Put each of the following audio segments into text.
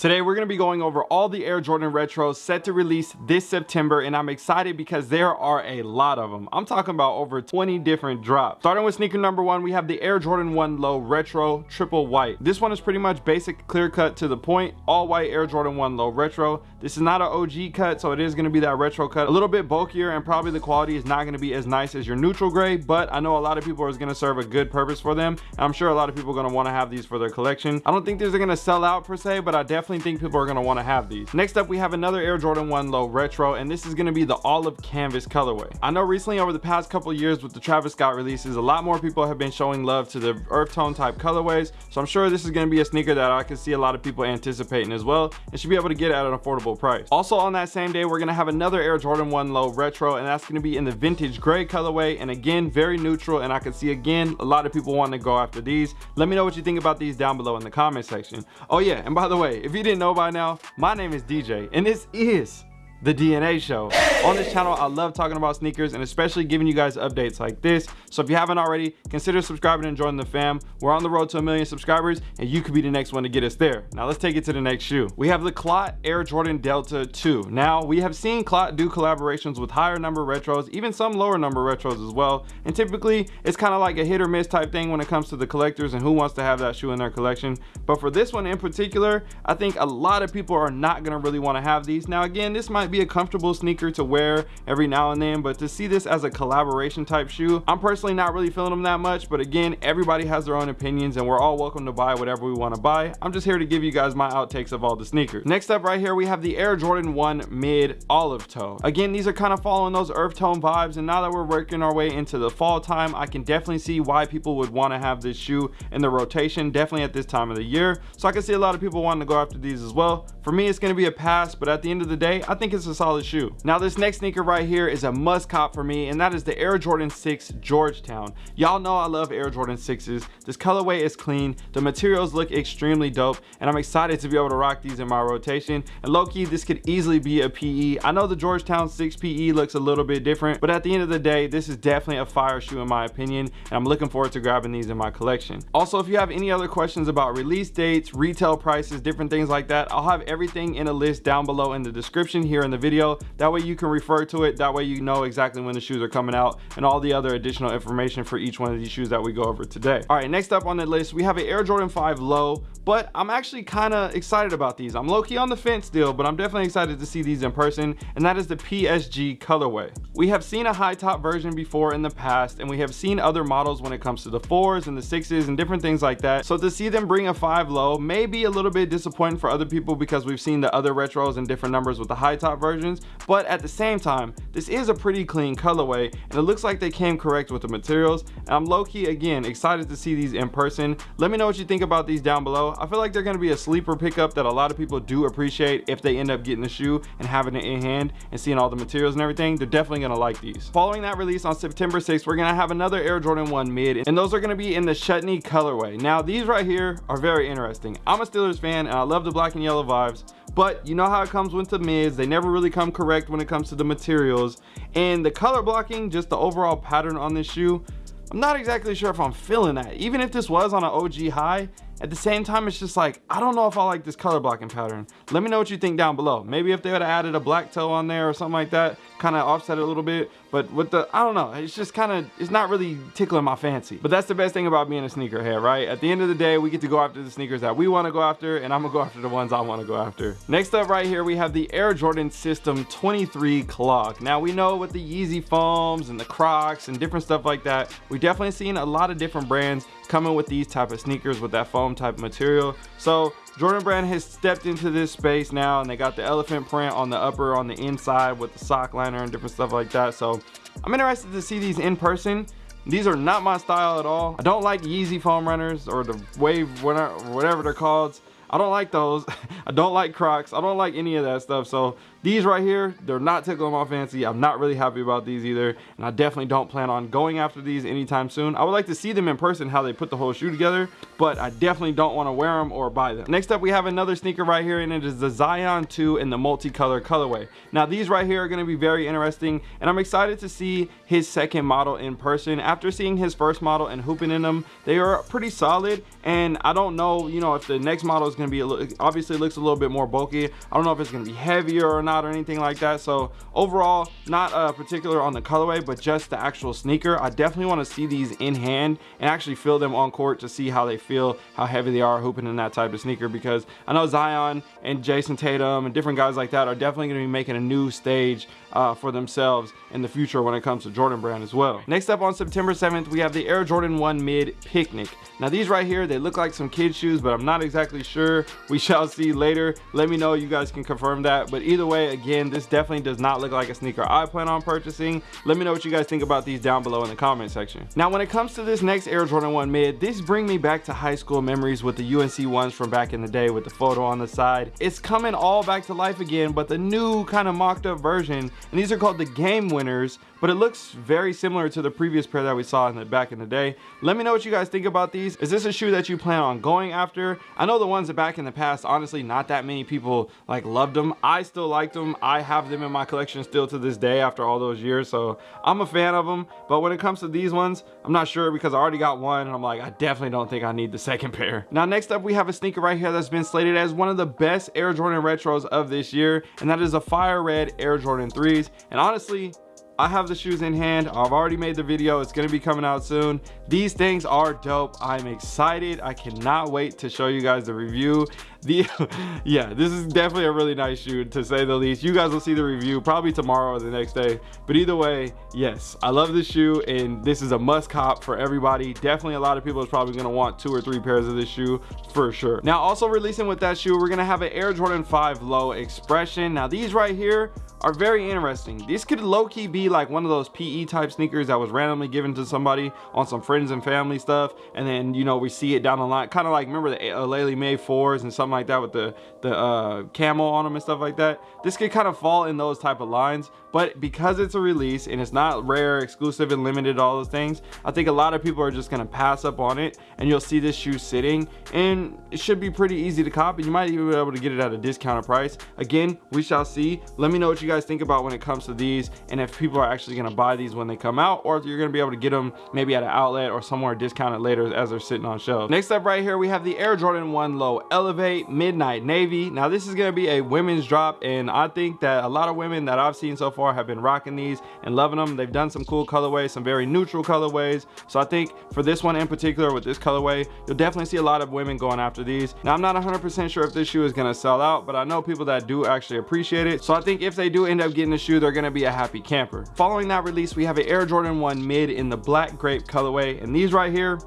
Today we're going to be going over all the Air Jordan Retros set to release this September and I'm excited because there are a lot of them. I'm talking about over 20 different drops. Starting with sneaker number one, we have the Air Jordan 1 Low Retro Triple White. This one is pretty much basic clear cut to the point, all white Air Jordan 1 Low Retro. This is not an OG cut so it is going to be that retro cut. A little bit bulkier and probably the quality is not going to be as nice as your neutral gray but I know a lot of people are going to serve a good purpose for them. and I'm sure a lot of people are going to want to have these for their collection. I don't think these are going to sell out per se but I definitely definitely think people are going to want to have these. Next up we have another air jordan 1 low retro and this is going to be the olive canvas colorway. I know recently over the past couple years with the travis scott releases a lot more people have been showing love to the earth tone type colorways so i'm sure this is going to be a sneaker that i can see a lot of people anticipating as well and should be able to get at an affordable price. Also on that same day we're going to have another air jordan 1 low retro and that's going to be in the vintage gray colorway and again very neutral and i can see again a lot of people want to go after these. Let me know what you think about these down below in the comment section. Oh yeah and by the way if you didn't know by now, my name is DJ, and this is the DNA show. On this channel, I love talking about sneakers and especially giving you guys updates like this. So if you haven't already, consider subscribing and joining the fam. We're on the road to a million subscribers and you could be the next one to get us there. Now let's take it to the next shoe. We have the Clot Air Jordan Delta 2. Now we have seen Clot do collaborations with higher number retros, even some lower number retros as well. And typically it's kind of like a hit or miss type thing when it comes to the collectors and who wants to have that shoe in their collection. But for this one in particular, I think a lot of people are not gonna really wanna have these. Now again, this might might be a comfortable sneaker to wear every now and then but to see this as a collaboration type shoe i'm personally not really feeling them that much but again everybody has their own opinions and we're all welcome to buy whatever we want to buy. I'm just here to give you guys my outtakes of all the sneakers. Next up right here we have the air jordan 1 mid olive toe. Again these are kind of following those earth tone vibes and now that we're working our way into the fall time i can definitely see why people would want to have this shoe in the rotation definitely at this time of the year. So i can see a lot of people wanting to go after these as well. For me it's going to be a pass but at the end of the day i think it's a solid shoe. Now this next sneaker right here is a must cop for me and that is the air jordan 6 georgetown. Y'all know i love air jordan 6s this colorway is clean. The materials look extremely dope and i'm excited to be able to rock these in my rotation. And low-key this could easily be a pe i know the georgetown 6 pe looks a little bit different but at the end of the day this is definitely a fire shoe in my opinion and i'm looking forward to grabbing these in my collection. Also if you have any other questions about release dates retail prices different things like that i'll have everything in a list down below in the description here the video. That way you can refer to it. That way you know exactly when the shoes are coming out and all the other additional information for each one of these shoes that we go over today. All right next up on the list we have an air jordan 5 low but i'm actually kind of excited about these. I'm low-key on the fence still but i'm definitely excited to see these in person and that is the psg colorway. We have seen a high top version before in the past and we have seen other models when it comes to the fours and the sixes and different things like that. So to see them bring a five low may be a little bit disappointing for other people because we've seen the other retros and different numbers with the high top versions but at the same time this is a pretty clean colorway and it looks like they came correct with the materials. And i'm low-key again excited to see these in person. Let me know what you think about these down below. I feel like they're going to be a sleeper pickup that a lot of people do appreciate if they end up getting the shoe and having it in hand and seeing all the materials and everything. They're definitely going to like these. Following that release on september 6th we're going to have another air jordan 1 mid and those are going to be in the chutney colorway. Now these right here are very interesting. I'm a steelers fan and i love the black and yellow vibes but you know how it comes with the mids. They never really come correct when it comes to the materials. And the color blocking just the overall pattern on this shoe i'm not exactly sure if i'm feeling that. Even if this was on an og high at the same time it's just like i don't know if i like this color blocking pattern. Let me know what you think down below. Maybe if they would have added a black toe on there or something like that kind of offset it a little bit. But with the i don't know it's just kind of it's not really tickling my fancy. But that's the best thing about being a sneakerhead right? At the end of the day we get to go after the sneakers that we want to go after and i'm gonna go after the ones i want to go after. Next up right here we have the air jordan system 23 clog now we know with the yeezy foams and the crocs and different stuff like that we've definitely seen a lot of different brands coming with these type of sneakers with that foam type material so jordan brand has stepped into this space now and they got the elephant print on the upper on the inside with the sock liner and different stuff like that so i'm interested to see these in person these are not my style at all i don't like yeezy foam runners or the wave whatever they're called I don't like those. I don't like Crocs. I don't like any of that stuff. So these right here they're not tickling my fancy. I'm not really happy about these either and i definitely don't plan on going after these anytime soon. I would like to see them in person how they put the whole shoe together but i definitely don't want to wear them or buy them. Next up we have another sneaker right here and it is the zion 2 in the multicolor colorway. Now these right here are going to be very interesting and i'm excited to see his second model in person. After seeing his first model and hooping in them they are pretty solid and i don't know you know if the next model is going to be a obviously looks a little bit more bulky. I don't know if it's going to be heavier or not or anything like that. So overall, not uh, particular on the colorway, but just the actual sneaker. I definitely want to see these in hand and actually feel them on court to see how they feel, how heavy they are hooping in that type of sneaker because I know Zion and Jayson Tatum and different guys like that are definitely going to be making a new stage uh, for themselves in the future when it comes to Jordan brand as well. Next up on September 7th, we have the Air Jordan 1 Mid Picnic. Now these right here, they look like some kid shoes, but I'm not exactly sure. We shall see later. Let me know, you guys can confirm that. But either way, again, this definitely does not look like a sneaker I plan on purchasing. Let me know what you guys think about these down below in the comment section. Now, when it comes to this next Air Jordan 1 Mid, this bring me back to high school memories with the UNC ones from back in the day with the photo on the side. It's coming all back to life again, but the new kind of mocked up version. And these are called the game winners but it looks very similar to the previous pair that we saw in the back in the day let me know what you guys think about these is this a shoe that you plan on going after i know the ones that back in the past honestly not that many people like loved them i still liked them i have them in my collection still to this day after all those years so i'm a fan of them but when it comes to these ones i'm not sure because i already got one and i'm like i definitely don't think i need the second pair now next up we have a sneaker right here that's been slated as one of the best air jordan retros of this year and that is a fire red air jordan 3s and honestly I have the shoes in hand. I've already made the video. It's gonna be coming out soon. These things are dope. I'm excited. I cannot wait to show you guys the review. The yeah, this is definitely a really nice shoe to say the least. You guys will see the review probably tomorrow or the next day. But either way, yes, I love this shoe and this is a must cop for everybody. Definitely a lot of people is probably gonna want two or three pairs of this shoe for sure. Now also releasing with that shoe, we're gonna have an Air Jordan 5 Low Expression. Now these right here are very interesting. These could low-key be like one of those PE type sneakers that was randomly given to somebody on some friends and family stuff. And then, you know, we see it down the line. Kind of like, remember the uh, Laley May 4s and something like that with the, the uh, camel on them and stuff like that. This could kind of fall in those type of lines. But because it's a release and it's not rare, exclusive, and limited, all those things, I think a lot of people are just going to pass up on it. And you'll see this shoe sitting. And it should be pretty easy to copy. You might even be able to get it at a discounted price. Again, we shall see. Let me know what you guys think about when it comes to these and if people are actually going to buy these when they come out or if you're going to be able to get them maybe at an outlet or somewhere discounted later as they're sitting on shelves. Next up right here we have the Air Jordan 1 Low Elevate Midnight Navy. Now this is going to be a women's drop and I think that a lot of women that I've seen so far have been rocking these and loving them. They've done some cool colorways, some very neutral colorways. So I think for this one in particular with this colorway, you'll definitely see a lot of women going after these. Now I'm not 100% sure if this shoe is going to sell out, but I know people that do actually appreciate it. So I think if they do end up getting the shoe, they're gonna be a happy camper. Following that release, we have an Air Jordan 1 mid in the black grape colorway. And these right here,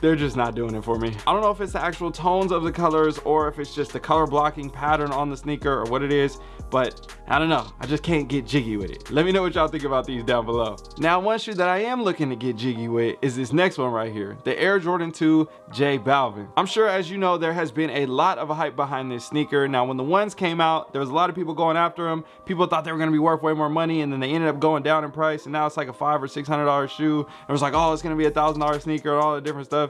they're just not doing it for me. I don't know if it's the actual tones of the colors or if it's just the color blocking pattern on the sneaker or what it is, but I don't know. I just can't get jiggy with it. Let me know what y'all think about these down below. Now, one shoe that I am looking to get jiggy with is this next one right here, the Air Jordan 2 J Balvin. I'm sure as you know, there has been a lot of hype behind this sneaker. Now, when the ones came out, there was a lot of people going after them. People thought they were gonna be worth way more money and then they ended up going down in price and now it's like a five or six hundred dollar shoe. It was like, oh, it's gonna be a thousand dollar sneaker and all the different stuff.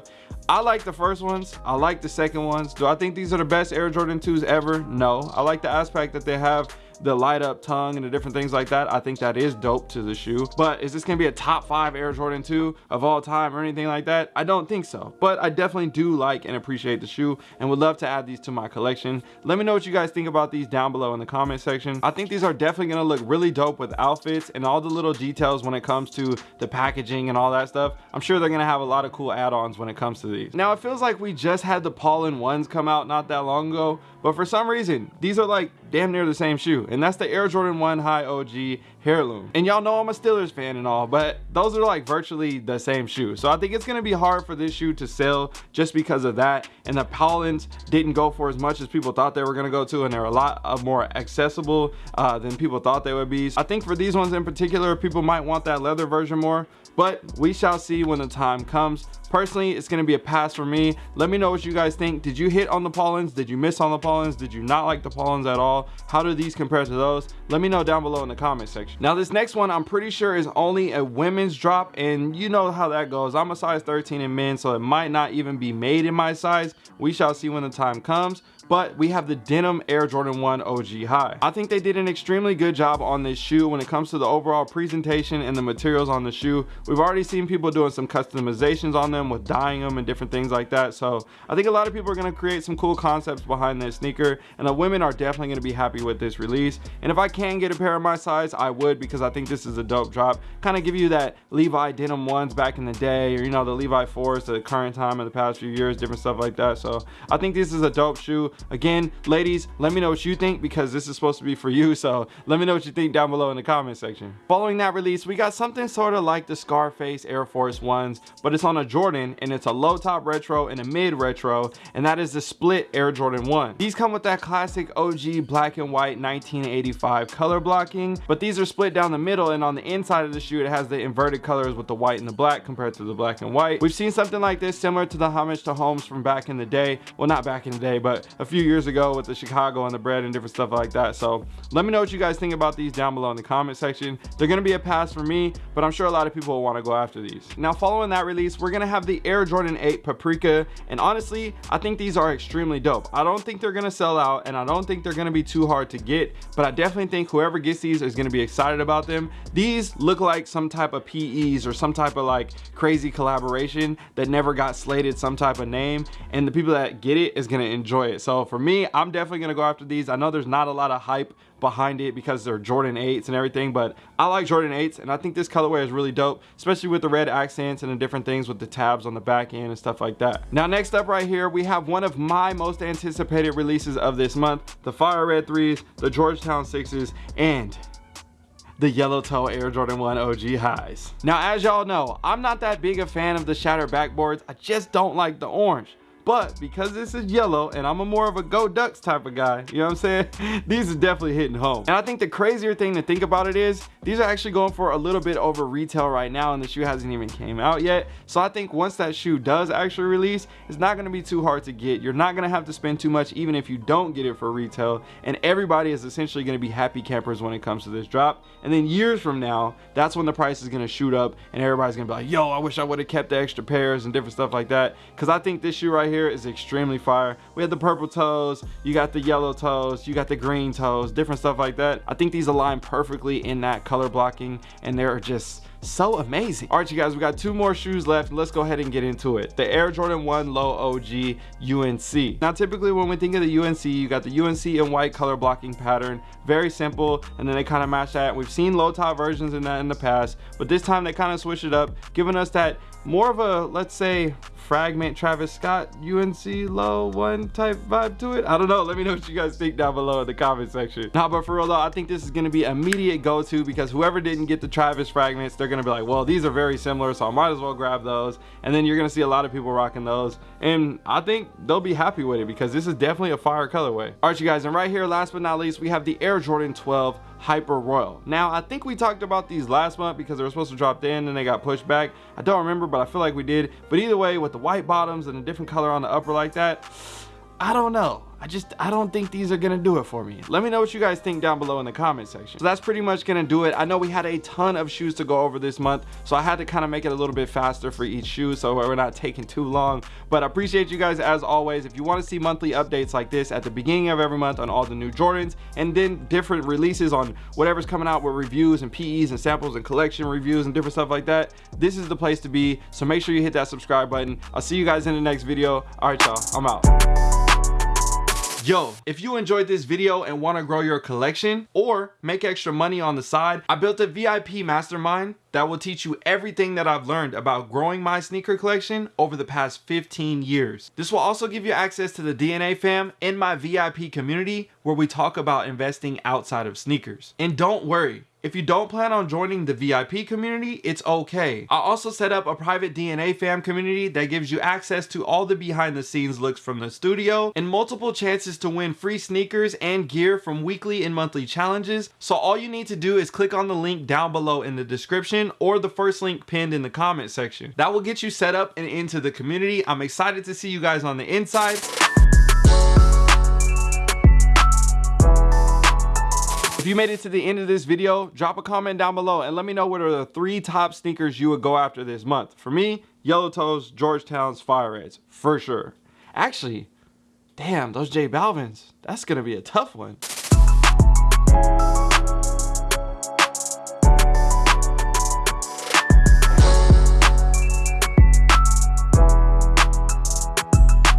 I like the first ones. I like the second ones. Do I think these are the best Air Jordan 2s ever? No. I like the aspect that they have the light up tongue and the different things like that. I think that is dope to the shoe. But is this gonna be a top five Air Jordan 2 of all time or anything like that? I don't think so. But I definitely do like and appreciate the shoe and would love to add these to my collection. Let me know what you guys think about these down below in the comment section. I think these are definitely gonna look really dope with outfits and all the little details when it comes to the packaging and all that stuff. I'm sure they're gonna have a lot of cool add-ons when it comes to these. Now it feels like we just had the Pollen ones come out not that long ago, but for some reason, these are like damn near the same shoe. And that's the Air Jordan 1 High OG Heirloom. And y'all know I'm a Steelers fan and all, but those are like virtually the same shoe. So I think it's gonna be hard for this shoe to sell just because of that. And the Pollens didn't go for as much as people thought they were gonna go to, and they're a lot of more accessible uh, than people thought they would be. So I think for these ones in particular, people might want that leather version more, but we shall see when the time comes. Personally, it's gonna be a pass for me. Let me know what you guys think. Did you hit on the Pollens? Did you miss on the Pollens? Did you not like the Pollens at all? How do these compare to those? Let me know down below in the comment section. Now this next one, I'm pretty sure is only a women's drop and you know how that goes. I'm a size 13 in men, so it might not even be made in my size. We shall see when the time comes. But we have the denim Air Jordan 1 OG High. I think they did an extremely good job on this shoe when it comes to the overall presentation and the materials on the shoe. We've already seen people doing some customizations on them with dyeing them and different things like that. So I think a lot of people are going to create some cool concepts behind this sneaker and the women are definitely going to be happy with this release. And if I can get a pair of my size, I would because I think this is a dope drop. Kind of give you that Levi denim ones back in the day or you know the Levi 4s the current time in the past few years, different stuff like that. So I think this is a dope shoe. Again, ladies, let me know what you think because this is supposed to be for you. So let me know what you think down below in the comment section. Following that release, we got something sort of like the Scarface Air Force Ones, but it's on a Jordan and it's a low top retro and a mid retro, and that is the split Air Jordan 1. These come with that classic OG black and white 1985 color blocking, but these are split down the middle and on the inside of the shoe, it has the inverted colors with the white and the black compared to the black and white. We've seen something like this similar to the homage to Holmes from back in the day. Well, not back in the day, but a few years ago with the Chicago and the bread and different stuff like that. So let me know what you guys think about these down below in the comment section. They're gonna be a pass for me, but I'm sure a lot of people will wanna go after these. Now, following that release, we're gonna have the Air Jordan 8 Paprika. And honestly, I think these are extremely dope. I don't think they're gonna sell out and I don't think they're gonna be too hard to get, but I definitely think whoever gets these is gonna be excited about them. These look like some type of PEs or some type of like crazy collaboration that never got slated some type of name and the people that get it is gonna enjoy it. So for me, I'm definitely gonna go after these. I know there's not a lot of hype behind it because they're Jordan 8s and everything but I like Jordan 8s and I think this colorway is really dope especially with the red accents and the different things with the tabs on the back end and stuff like that now next up right here we have one of my most anticipated releases of this month the fire red 3s the Georgetown 6s and the yellow toe Air Jordan 1 OG highs. Now, as y'all know, I'm not that big a fan of the shattered backboards. I just don't like the orange but because this is yellow and I'm a more of a go ducks type of guy you know what I'm saying? These are definitely hitting home. And I think the crazier thing to think about it is these are actually going for a little bit over retail right now and the shoe hasn't even came out yet. So I think once that shoe does actually release it's not going to be too hard to get. You're not going to have to spend too much even if you don't get it for retail. And everybody is essentially going to be happy campers when it comes to this drop. And then years from now that's when the price is going to shoot up and everybody's going to be like yo I wish I would have kept the extra pairs and different stuff like that. Because I think this shoe right here here is extremely fire. We had the purple toes, you got the yellow toes, you got the green toes, different stuff like that. I think these align perfectly in that color blocking and they're just so amazing. All right you guys we got two more shoes left. Let's go ahead and get into it. The air jordan 1 low og unc now typically when we think of the unc you got the unc in white color blocking pattern. Very simple and then they kind of match that. We've seen low top versions in that in the past but this time they kind of switched it up giving us that more of a let's say fragment Travis Scott UNC low one type vibe to it. I don't know. Let me know what you guys think down below in the comment section. Nah, but for real though, I think this is to be immediate go-to because whoever didn't get the Travis fragments, they're to be like, well, these are very similar, so I might as well grab those. And then you're to see a lot of people rocking those. And I think they'll be happy with it because this is definitely a fire colorway. All right, you guys, and right here, last but not least, we have the Air Jordan 12 Hyper Royal. Now, I think we talked about these last month because they were supposed to drop in and they got pushed back. I don't remember, but I feel like we did. But either way, with the white bottoms and a different color on the upper like that, I don't know. I just, I don't think these are gonna do it for me. Let me know what you guys think down below in the comment section. So that's pretty much gonna do it. I know we had a ton of shoes to go over this month, so I had to kind of make it a little bit faster for each shoe so we're not taking too long. But I appreciate you guys as always. If you wanna see monthly updates like this at the beginning of every month on all the new Jordans and then different releases on whatever's coming out with reviews and PEs and samples and collection reviews and different stuff like that, this is the place to be. So make sure you hit that subscribe button. I'll see you guys in the next video. All right, y'all, I'm out. Yo, if you enjoyed this video and want to grow your collection or make extra money on the side, I built a VIP mastermind that will teach you everything that I've learned about growing my sneaker collection over the past 15 years. This will also give you access to the DNA fam in my VIP community where we talk about investing outside of sneakers. And don't worry, if you don't plan on joining the VIP community, it's okay. I also set up a private DNA fam community that gives you access to all the behind the scenes looks from the studio and multiple chances to win free sneakers and gear from weekly and monthly challenges. So all you need to do is click on the link down below in the description or the first link pinned in the comment section. That will get you set up and into the community. I'm excited to see you guys on the inside. If you made it to the end of this video, drop a comment down below and let me know what are the three top sneakers you would go after this month. For me, Yellow Toes, Georgetown's Fire Reds, for sure. Actually, Damn, those J Balvins. That's gonna be a tough one.